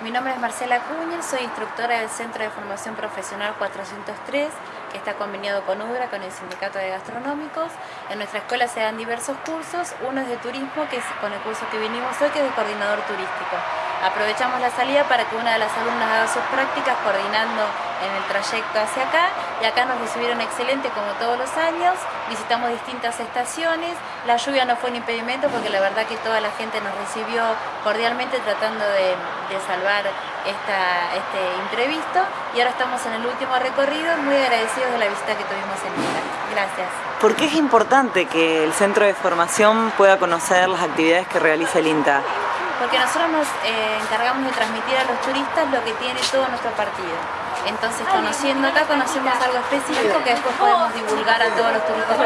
Mi nombre es Marcela Cuña, soy instructora del Centro de Formación Profesional 403, que está conveniado con UDRA, con el Sindicato de Gastronómicos. En nuestra escuela se dan diversos cursos, uno es de turismo, que es con el curso que vinimos hoy, que es de coordinador turístico. Aprovechamos la salida para que una de las alumnas haga sus prácticas coordinando en el trayecto hacia acá y acá nos recibieron excelente como todos los años, visitamos distintas estaciones, la lluvia no fue un impedimento porque la verdad que toda la gente nos recibió cordialmente tratando de, salvar este imprevisto y ahora estamos en el último recorrido, muy agradecidos de la visita que tuvimos en INTA. Gracias. ¿Por qué es importante que el centro de formación pueda conocer las actividades que realiza el INTA? porque nosotros nos eh, encargamos de transmitir a los turistas lo que tiene todo nuestro partido. Entonces, conociendo acá, conocemos algo específico que después podemos divulgar a todos los turistas.